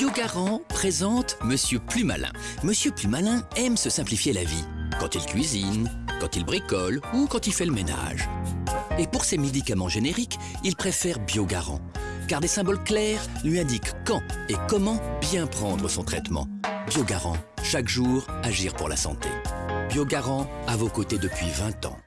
Biogarant présente Monsieur Plus Malin. Monsieur Plus Malin aime se simplifier la vie. Quand il cuisine, quand il bricole ou quand il fait le ménage. Et pour ses médicaments génériques, il préfère Biogarant. Car des symboles clairs lui indiquent quand et comment bien prendre son traitement. Biogarant, chaque jour, agir pour la santé. Biogarant, à vos côtés depuis 20 ans.